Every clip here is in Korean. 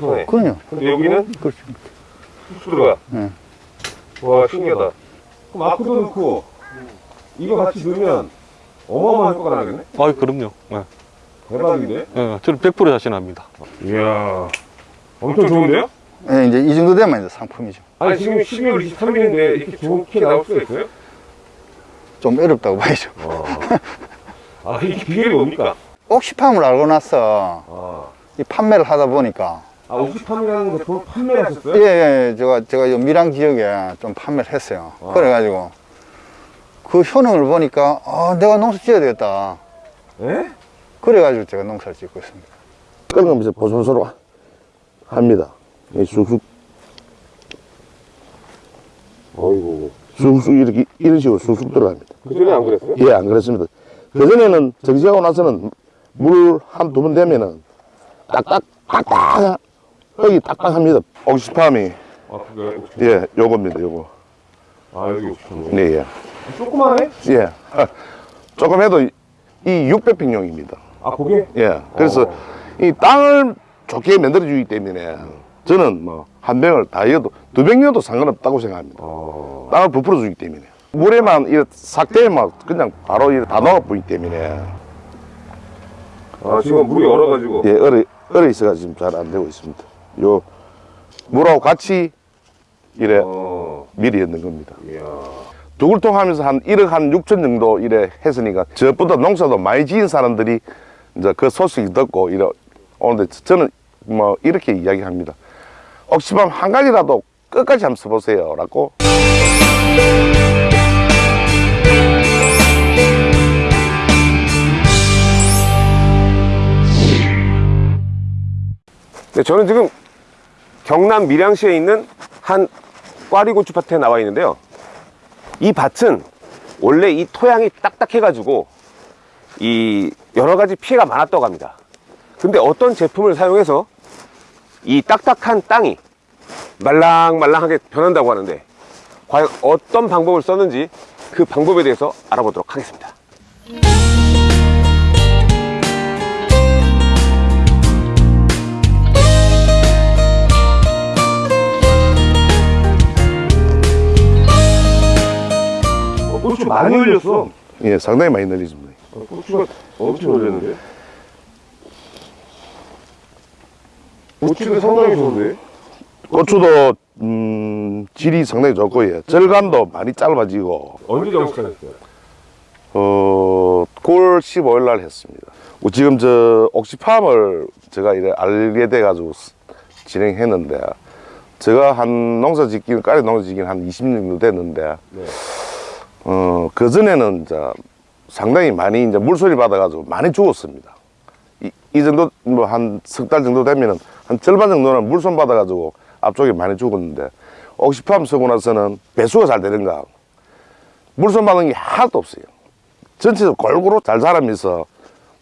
손에. 그럼요. 근데 여기는 그렇습니다. 쑥 들어가. 네. 와, 신기하다. 그럼 아크도 넣고, 이거 같이 넣으면 어마어마한 효과가 나겠네? 아 그럼요. 예. 대박인데? 예, 저는 100% 자신합니다. 이야. 엄청 좋은데요? 예, 이제 이 정도 되면 이제 상품이죠. 아니, 지금 12월 23일인데 이렇게 좋은 키 나올 수가 있어요? 좀 어렵다고 봐야죠. 아, 이게 비결이 뭡니까? 옥시팜을 알고 나서 아, 이 판매를 하다 보니까 아 옥시팜이라는 제품을 판매를 예, 하셨어요? 예, 제가 제가 요 밀양 지역에 좀 판매를 했어요. 아. 그래가지고 그 효능을 보니까 아, 내가 농사 지어야 되겠다. 예? 그래가지고 제가 농사를 짓고 있습니다. 끓으면서 보송스러워 합니다. 이 쑥쑥, 어이구. 쑥쑥 이렇게, 이런 식으로 쑥쑥 들어갑니다. 그 전에 안 그랬어요? 예, 안 그렇습니다. 그전에는 정지하고 나서는 물 한 두 번 되면은 딱딱, 딱딱, 여기 딱딱합니다. 옥시팜이, 아, 그게 옥시팜. 예, 요겁니다, 요거. 아, 여기 옥시팜. 네, 예. 조그만해? 예. 조금 해도 이 600평용입니다. 아, 그게? 예. 그래서 어. 이 땅을 좋게 만들어 주기 때문에 저는 뭐 한 병을 다 이어도 두 병이어도 상관없다고 생각합니다. 어. 땅을 부풀어 주기 때문에. 물에만 이 삭대만 그냥 바로 이다 녹아보기 때문에 아, 지금 물이 얼어가지고. 예, 얼어, 얼어 있어가 지금 잘 안 되고 있습니다. 요 물하고 같이 이래 어. 미리 넣는 겁니다. 이야. 두글통 하면서 한 1억 한 6천 정도 이래 했으니까 저보다 농사도 많이 지은 사람들이 이제 그 소식이 듣고 이래 오는데 저는 뭐 이렇게 이야기합니다. 옥시밤 한 가지라도 끝까지 한번 써보세요. 라고 네, 저는 지금 경남 밀양시에 있는 한 꽈리고추 밭에 나와 있는데요. 이 밭은 원래 이 토양이 딱딱해 가지고 이 여러 가지 피해가 많았다고 합니다. 근데 어떤 제품을 사용해서 이 딱딱한 땅이 말랑말랑하게 변한다고 하는데 과연 어떤 방법을 썼는지 그 방법에 대해서 알아보도록 하겠습니다. 많이 올렸어. 예, 상당히 많이 늘리십니다. 고추가 엄청 올렸는데? 고추가 상당히 좋은데? 고추도 음, 질이 상당히 좋고 예. 절간도 많이 짧아지고 언제 정식하셨어요? 어, 9월 15일 날 했습니다. 어, 지금 저 옥시팜을 제가 이래 알게 돼 가지고 스- 진행했는데 제가 한 농사 짓기는 까리 농사 짓기는 한 20년 정도 됐는데 네. 어, 그전에는 이제 상당히 많이 이제 물소리 받아가지고 많이 죽었습니다. 이, 이 정도 뭐 한 석 달 정도 되면은 한 절반 정도는 물손 받아가지고 앞쪽에 많이 죽었는데 옥시팜 쓰고 나서는 배수가 잘 되는가 물손 받은 게 하나도 없어요. 전체적으로 골고루 잘 자라면서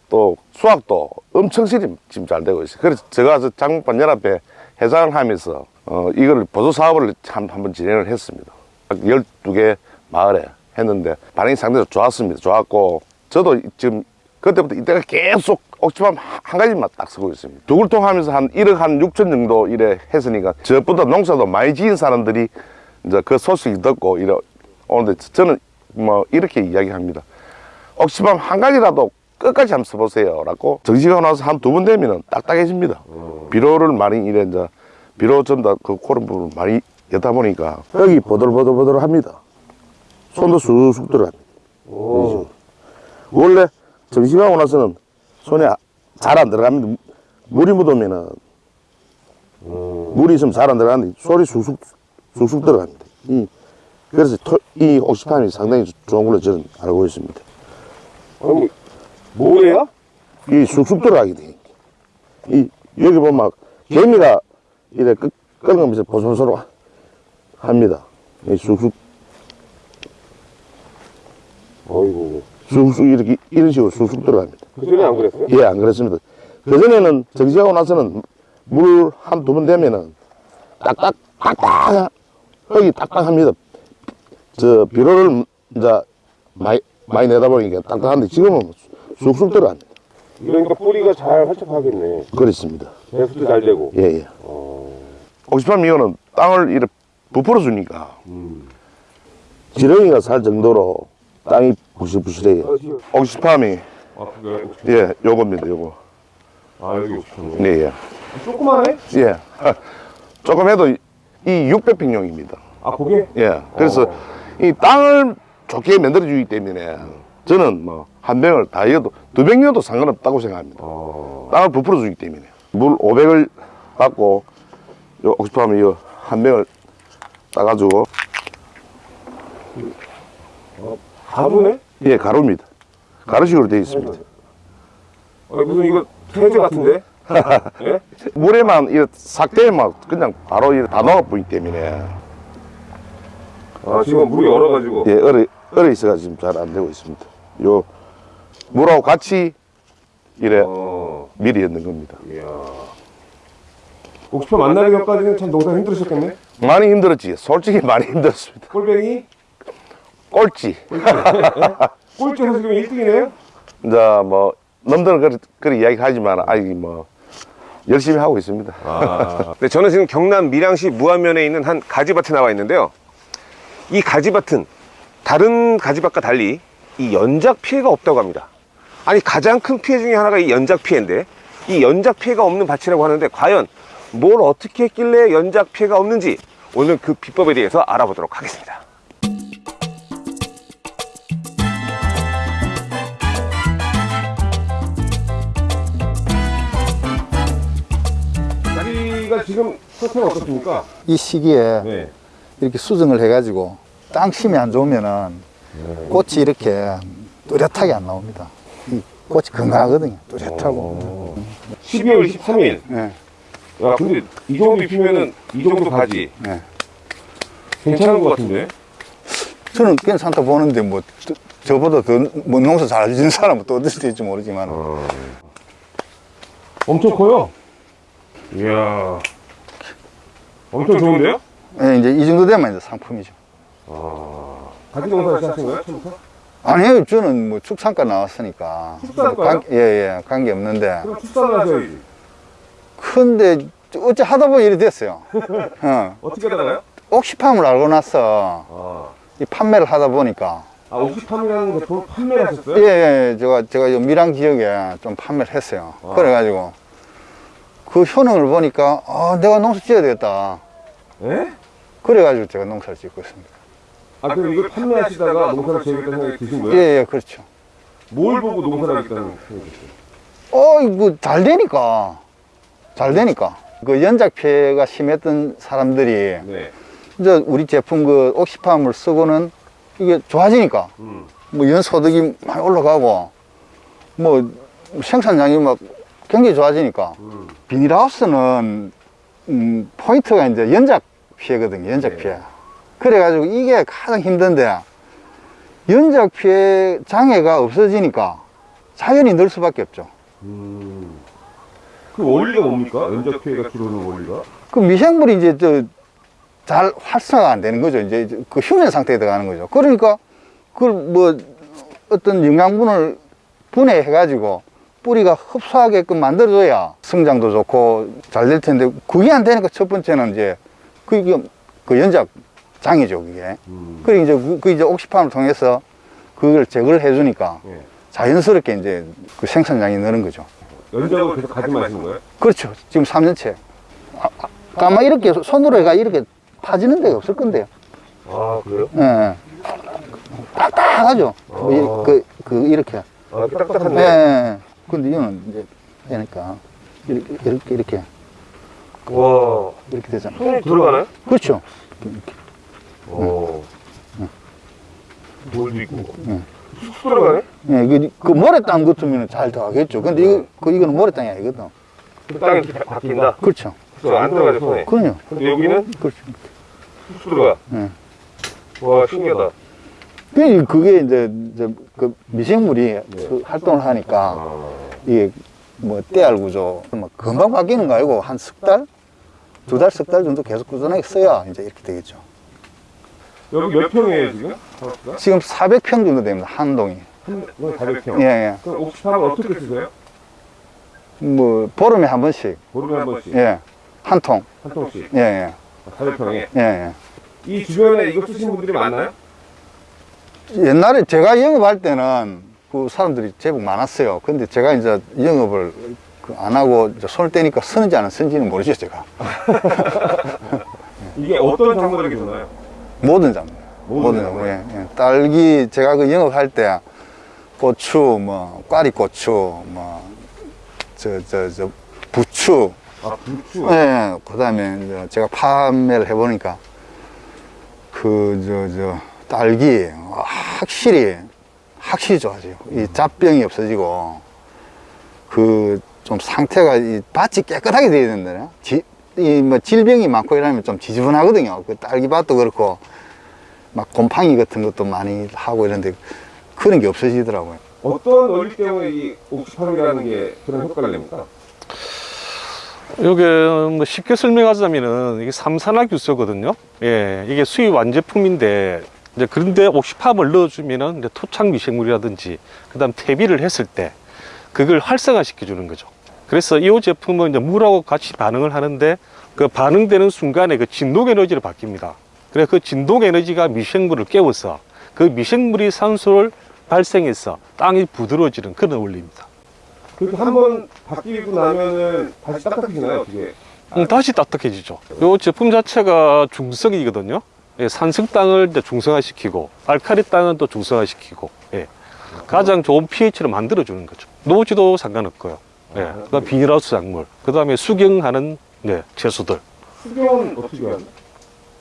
또 수확도 엄청 실이 지금 잘 되고 있어요. 그래서 제가 저 장목반 연합회 회장을 하면서 어, 이걸 보조 사업을 한, 한번 진행을 했습니다. 12개 마을에 했는데 반응이 상당히 좋았습니다. 좋았고 저도 지금 그때부터 이때가 계속 옥지밤 한 가지만 딱 쓰고 있습니다. 두글통 하면서 한 1억 한 6천 정도 이래 했으니까 저보다 농사도 많이 지은 사람들이 이제 그 소식이 듣고 이래 오는데 저는 뭐 이렇게 이야기합니다. 옥시밤 한 가지라도 끝까지 한번 써보세요. 라고 정시가 나서 한 두 번 되면은 딱딱해집니다. 비료를 많이 이래 이제 비료 전다 그 코른 부분을 많이 여다 보니까 여기 보들보들보들 합니다. 손도 쑥쑥 들어갑니다. 오. 원래 정시하고 나서는 손에 잘 안 들어갑니다. 물이 묻으면은 물이 있으면 잘 안 들어가는데 소리 쑥쑥 쑥쑥 들어갑니다. 이, 그래서 토, 이 옥시팜이 상당히 좋은 걸로 저는 알고 있습니다. 아니, 뭐예요? 이 쑥쑥 들어가게 돼. 이 여기 보면 막 개미가 이래 끄, 끓으면서 보송스러워 합니다. 이 쑥쑥 어이구. 쑥쑥 이렇게 이런 식으로 쑥쑥 들어갑니다. 그 전에 안 그랬어요? 예, 안 그렇습니다. 그전에는 정지하고 나서는 물 한 두 번 되면은 딱딱, 딱딱, 여기 딱딱합니다. 저, 비료를 이제 많이, 많이 내다 보니까 딱딱한데 지금은 쑥쑥 들어갑니다. 이러니까 뿌리가 잘 활착하겠네. 그렇습니다. 배수도 잘 되고. 예, 예. 어. 옥시팜 이거는 땅을 이렇게 부풀어 주니까 음. 지렁이가 살 정도로 땅이 부실부실해요. 아, 지금- 옥시팜이 아, 그게 예, 요겁니다, 요거. 아, 여기 옥수수. 네, 예. 조그만해? 예. 조금 해도 이 600평용입니다. 아, 그게? 예. 그래서 어. 이 땅을 좋게 만들어주기 때문에 저는 뭐 한 병을 다 이어도 두 병이어도 상관없다고 생각합니다. 어. 땅을 부풀어 주기 때문에. 물 500을 받고 요 옥시팜이 요한 병을 따가지고 가루네? 예, 가루입니다. 가루식으로 되어 있습니다. 아, 무슨 이거 세제 같은데? 예? 물에만 이 삭대만 그냥 바로 이다 녹아버리기 때문에 아, 지금 물이 얼어가지고. 예, 얼어, 얼어 있어가지고 잘 안 되고 있습니다. 요 물하고 같이 이래 어. 미리 넣는 겁니다. 이야. 옥수수 만나기 전까지는 참 농사 힘들으셨겠네? 많이 힘들었지. 솔직히 많이 힘들었습니다. 꼴뱅이? 꼴찌. 꼴찌에서 지금 1등이네요? 이제 뭐 남들은 그렇게, 그렇게 이야기 하지만 아직 뭐 열심히 하고 있습니다. 아. 네, 저는 지금 경남 밀양시 무안면에 있는 한 가지밭에 나와 있는데요. 이 가지밭은 다른 가지밭과 달리 이 연작 피해가 없다고 합니다. 아니 가장 큰 피해 중에 하나가 이 연작 피해인데 이 연작 피해가 없는 밭이라고 하는데 과연 뭘 어떻게 했길래 연작 피해가 없는지 오늘 그 비법에 대해서 알아보도록 하겠습니다. 지금 상태가 어떻습니까? 이 시기에 네. 이렇게 수정을 해가지고 땅 심이 안 좋으면은 꽃이 이렇게 뚜렷하게 안 나옵니다. 이 꽃이 건강하거든요. 뚜렷하고. 12월 23일. 네. 야, 근데 이 정도 입히면은 이 정도 가지. 네. 괜찮은 것 같은데? 저는 괜찮다 보는데 뭐 저- 저보다 더뭐 농사 잘 지는 사람은 또 수도 있지 모르지만 엄청 커요. 이야. 엄청 좋은데요? 예, 이제 이 정도 되면 이제 상품이죠. 가지 농사 하신 거예요? 처음부터? 아니에요. 저는 뭐 축산과 나왔으니까. 축산과요? 관- 예, 예. 관계 없는데. 그럼 출산을 하셔야지. 근데 어째 하다 보니 이렇게 됐어요. 어. 어떻게 하다가요? 옥시팜을 알고 나서 아, 이 판매를 하다 보니까 아 옥시팜이라는 제품을 판매를 하셨어요? 예, 예, 제가, 제가 요 밀양 지역에 좀 판매를 했어요. 아. 그래가지고 그 효능을 보니까 아, 내가 농사 지어야 되겠다. 예? 그래가지고 제가 농사를 짓고 있습니다. 아, 그럼 이걸 판매하시다가 농사를 지으겠다는 생각이 드신 예, 거예요? 예, 그렇죠. 뭘 보고 농사를 하겠다는 생각이 드셨어요? 어, 이거 잘 되니까. 잘 되니까. 그 연작 피해가 심했던 사람들이 네. 이제 우리 제품 그 옥시팜을 쓰고는 이게 좋아지니까 음. 뭐 연소득이 많이 올라가고 뭐 생산량이 막 굉장히 좋아지니까 음. 비닐하우스는 음, 포인트가 이제 연작 피해거든요 연작 네. 피해 그래가지고 이게 가장 힘든데 연작 피해 장애가 없어지니까 자연히 늘 수밖에 없죠 음. 그 원리가 뭡니까? 연작 피해가 줄어드는 원리가? 그 미생물이 이제 저 잘 활성화가 안 되는 거죠. 이제 그 휴면 상태에 들어가는 거죠. 그러니까 그걸 뭐 어떤 영양분을 분해해 가지고 뿌리가 흡수하게끔 만들어줘야 성장도 좋고 잘 될 텐데 그게 안 되니까 첫 번째는 이제 그게 그 연작 장이죠, 그게. 음. 그리고 이제 그, 그 이제 옥시팜을 통해서 그걸 제거를 해주니까 예. 자연스럽게 이제 그 생산량이 느는 거죠. 연작을 계속 가지 마시는 거예요? 그렇죠. 지금 3년째. 아, 아, 아마 이렇게 손으로 해가 이렇게 파지는 데가 없을 건데요. 아, 그래요? 예. 딱딱하죠. 뭐 이- 그, 그, 이렇게. 아, 이렇게 예. 딱딱한데? 예. 근데 이거는 이제, 되니까. 이렇게, 이렇게, 이렇게, 와. 이렇게 되잖아. 손이 들어가나요? 그렇죠. 오. 돌도 있고. 쑥 들어가네? 예, 그, 그 모래땅 같으면 잘 들어가겠죠. 근데 이거, 그, 이거는 모래땅이 아니거든. 그 땅이 이렇게 바뀐다? 그렇죠. 그안 들어가죠, 손에. 그럼요. 근데 여기는 그렇죠. 쑥 들어가. 예. 와, 신기하다. 그- 그게 이제, 이제 그 미생물이 그 활동을 하니까 아. 이게 뭐 때알 구조 뭐 금방 바뀌는 거 아니고 한 석 달? 두 달, 석 달 정도 계속 꾸준하게 써야 이제 이렇게 되겠죠. 여기 몇 평이에요, 지금? 지금 400평 정도 됩니다, 한 동이. 한, 400평. 예, 예. 그럼 옥수수는 어떻게 쓰세요? 뭐 보름에 한 번씩 보름에 한 번씩 예 한 통. 한 통씩 예, 예, 400평에 예, 예. 이 주변에 이거 쓰시는 분들이 많나요? 옛날에 제가 영업할 때는 그 사람들이 제법 많았어요. 근데 제가 이제 영업을 그안 하고 이제 손을 떼니까 쓰는지 안 쓰는지는 모르죠, 제가. 이게 어떤 작물에게 좋나요? 모든 작물. 모든 작물. 예, 예. 딸기, 제가 그 영업할 때 고추, 뭐, 꽈리고추, 뭐, 저, 저, 저, 부추, 아 부추 예, 그 다음에 제가 판매를 해보니까 그, 저, 저, 딸기, 아, 확실히, 확실히 좋아져요. 이 잡병이 없어지고, 그, 좀 상태가, 이 밭이 깨끗하게 돼야 된다요. 지, 이, 뭐, 질병이 많고 이러면 좀 지저분하거든요. 그 딸기밭도 그렇고, 막 곰팡이 같은 것도 많이 하고 이런데, 그런 게 없어지더라고요. 어떤 원리 때문에 이 옥시판이라는 게 그런 효과를 냅니까? 이게 뭐 쉽게 설명하자면은 이게 삼산화 규소거든요. 예, 이게 수입 완제품인데 이제 그런데 옥시팜을 넣어주면은 이제 토착 미생물이라든지 그다음 퇴비를 했을 때 그걸 활성화시켜 주는 거죠. 그래서 이 제품은 이제 물하고 같이 반응을 하는데 그 반응되는 순간에 그 진동 에너지로 바뀝니다. 그래서 그 진동 에너지가 미생물을 깨워서 그 미생물이 산소를 발생해서 땅이 부드러워지는 그런 원리입니다. 그렇게 한 번 바뀌고 나면은 다시 딱딱해지나요? 어떻게? 음, 다시 딱딱해지죠. 이 제품 자체가 중성이거든요. 예, 산성 땅을 중성화시키고 알카리 땅은 또 중성화시키고 예. 가장 좋은 pH를 만들어 주는 거죠. 노지도 상관없고요. 예. 그다음 비닐하우스 작물, 그 다음에 수경하는 네, 채소들. 수경은 어떻게 해요?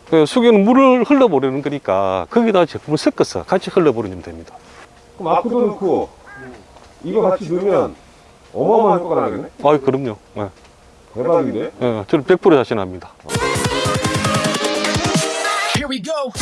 그 수경은 물을 흘러보내는 거니까 거기다 제품을 섞어서 같이 흘러보내면 됩니다. 그럼 아크도 넣고 이거 같이 넣으면 어마어마한 효과가 나겠네? 아, 그럼요. 예. 대박인데? 예, 저는 100% 자신합니다. we go.